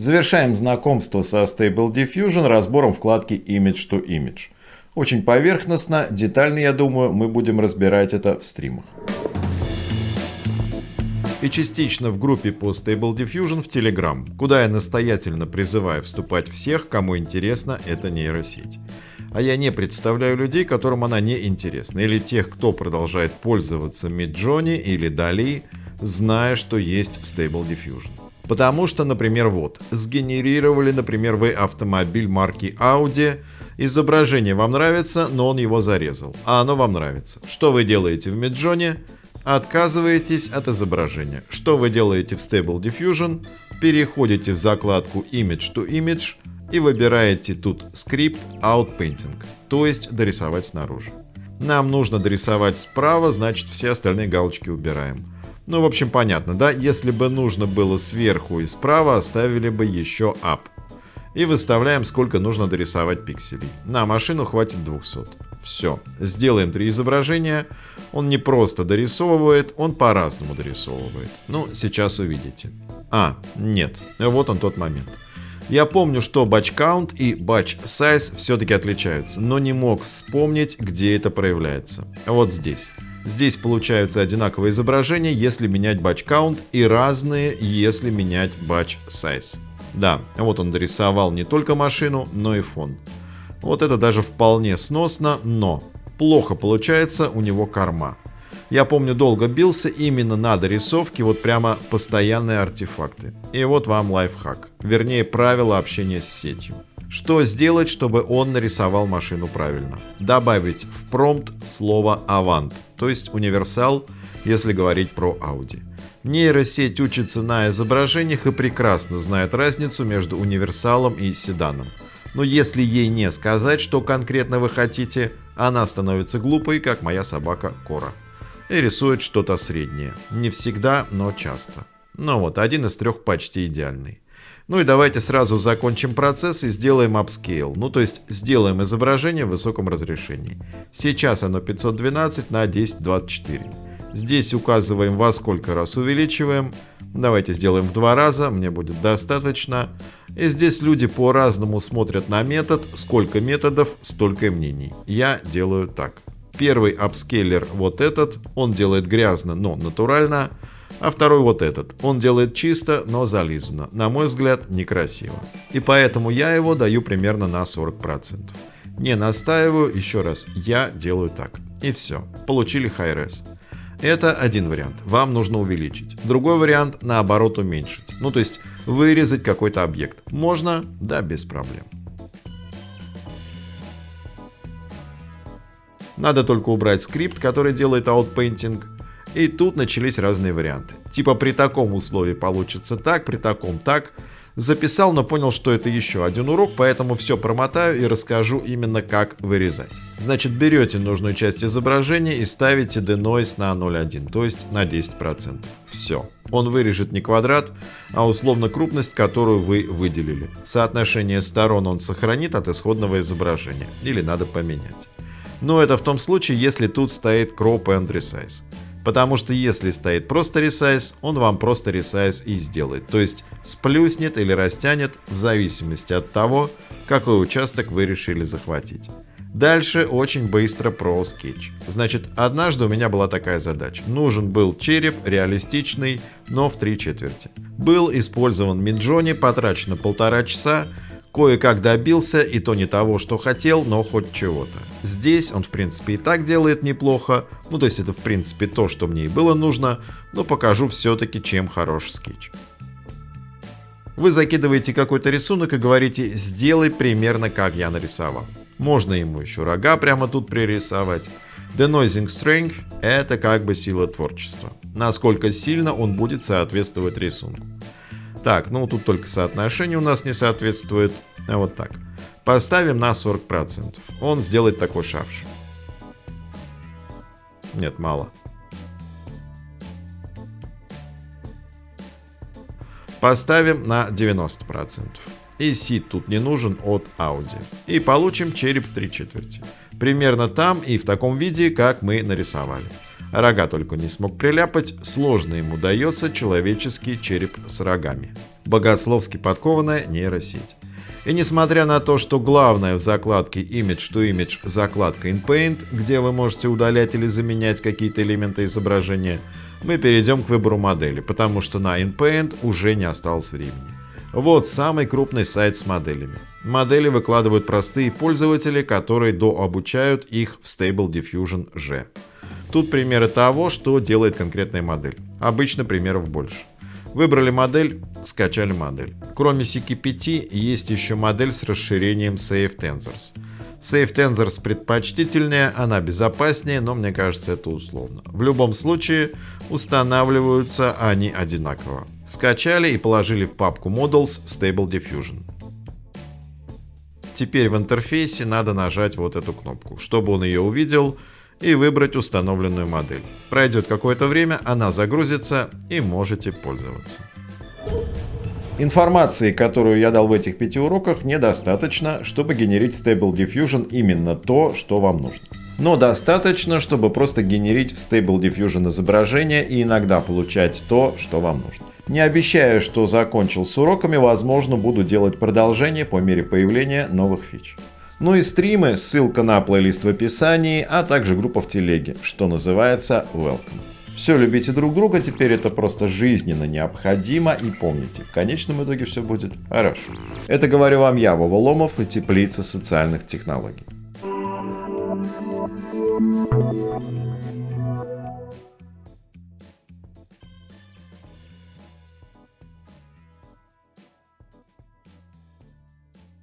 Завершаем знакомство со Stable Diffusion разбором вкладки Image to Image. Очень поверхностно, детально, я думаю, мы будем разбирать это в стримах. И частично в группе по Stable Diffusion в Telegram, куда я настоятельно призываю вступать всех, кому интересна эта нейросеть. А я не представляю людей, которым она не интересна, или тех, кто продолжает пользоваться Midjourney или DALI, зная, что есть Stable Diffusion. Потому что, например, вот, сгенерировали, например, вы автомобиль марки Audi, изображение вам нравится, но он его зарезал, а оно вам нравится. Что вы делаете в Midjourney? Отказываетесь от изображения. Что вы делаете в Stable Diffusion? Переходите в закладку Image to Image и выбираете тут скрипт Outpainting, то есть дорисовать снаружи. Нам нужно дорисовать справа, значит все остальные галочки убираем. Ну, в общем, понятно, да? Если бы нужно было сверху и справа, оставили бы еще up. И выставляем, сколько нужно дорисовать пикселей. На машину хватит 200. Все. Сделаем три изображения. Он не просто дорисовывает, он по-разному дорисовывает. Ну, сейчас увидите. А, нет. Вот он тот момент. Я помню, что batch count и batch size все-таки отличаются, но не мог вспомнить, где это проявляется. Вот здесь. Здесь получаются одинаковые изображения, если менять batch count, и разные, если менять batch size. Да, вот он дорисовал не только машину, но и фон. Вот это даже вполне сносно, но плохо получается у него корма. Я помню, долго бился именно на дорисовке, вот прямо постоянные артефакты. И вот вам лайфхак, вернее правило общения с сетью. Что сделать, чтобы он нарисовал машину правильно? Добавить в промпт слово «avant», то есть универсал, если говорить про Audi. Нейросеть учится на изображениях и прекрасно знает разницу между универсалом и седаном. Но если ей не сказать, что конкретно вы хотите, она становится глупой, как моя собака Кора. И рисует что-то среднее. Не всегда, но часто. Ну вот, один из трех почти идеальный. Ну и давайте сразу закончим процесс и сделаем upscale, ну то есть сделаем изображение в высоком разрешении. Сейчас оно 512 на 1024. Здесь указываем во сколько раз увеличиваем. Давайте сделаем в два раза, мне будет достаточно. И здесь люди по-разному смотрят на метод. Сколько методов, столько мнений. Я делаю так. Первый апскейлер вот этот, он делает грязно, но натурально. А второй вот этот. Он делает чисто, но зализано. На мой взгляд, некрасиво. И поэтому я его даю примерно на 40%. Не настаиваю, еще раз, я делаю так. И все. Получили high-res. Это один вариант. Вам нужно увеличить. Другой вариант, наоборот, уменьшить. Ну, то есть вырезать какой-то объект. Можно? Да, без проблем. Надо только убрать скрипт, который делает outpainting. И тут начались разные варианты. Типа при таком условии получится так, при таком так. Записал, но понял, что это еще один урок, поэтому все промотаю и расскажу именно как вырезать. Значит, берете нужную часть изображения и ставите denoise на 0.1, то есть на 10%. Все. Он вырежет не квадрат, а условно крупность, которую вы выделили. Соотношение сторон он сохранит от исходного изображения. Или надо поменять. Но это в том случае, если тут стоит crop and resize. Потому что если стоит просто resize, он вам просто resize и сделает. То есть сплюснет или растянет в зависимости от того, какой участок вы решили захватить. Дальше очень быстро про скетч. Значит, однажды у меня была такая задача. Нужен был череп, реалистичный, но в три четверти. Был использован Midjourney, потрачено полтора часа, Кое-как добился, и то не того, что хотел, но хоть чего-то. Здесь он, в принципе, и так делает неплохо, ну то есть это, в принципе, то, что мне и было нужно, но покажу все-таки, чем хорош скетч. Вы закидываете какой-то рисунок и говорите «сделай примерно как я нарисовал». Можно ему еще рога прямо тут пририсовать. Denoising Strength – это как бы сила творчества. Насколько сильно он будет соответствовать рисунку. Так, ну тут только соотношение у нас не соответствует. А вот так. Поставим на 40%. Он сделает такой шарш. Нет, мало. Поставим на 90%. И сид тут не нужен от Audi. И получим череп в 3 четверти. Примерно там и в таком виде, как мы нарисовали. Рога только не смог приляпать, сложно ему дается человеческий череп с рогами. Богословски подкованная нейросеть. И несмотря на то, что главное в закладке Image to Image закладка InPaint, где вы можете удалять или заменять какие-то элементы изображения, мы перейдем к выбору модели, потому что на InPaint уже не осталось времени. Вот самый крупный сайт с моделями. Модели выкладывают простые пользователи, которые дообучают их в Stable Diffusion G. Тут примеры того, что делает конкретная модель. Обычно примеров больше. Выбрали модель, скачали модель. Кроме CK5 есть еще модель с расширением Safe Tensors. Safe Tensors предпочтительнее, она безопаснее, но мне кажется это условно. В любом случае устанавливаются они одинаково. Скачали и положили в папку Models Stable Diffusion. Теперь в интерфейсе надо нажать вот эту кнопку, чтобы он ее увидел и выбрать установленную модель. Пройдет какое-то время, она загрузится и можете пользоваться. Информации, которую я дал в этих пяти уроках, недостаточно, чтобы генерить Stable Diffusion именно то, что вам нужно. Но достаточно, чтобы просто генерить в Stable Diffusion изображение и иногда получать то, что вам нужно. Не обещаю, что закончил с уроками, возможно буду делать продолжение по мере появления новых фич. Ну и стримы, ссылка на плейлист в описании, а также группа в телеге, что называется Welcome. Все любите друг друга, теперь это просто жизненно необходимо и помните, в конечном итоге все будет хорошо. Это говорю вам я, Вова Ломов и Теплица социальных технологий.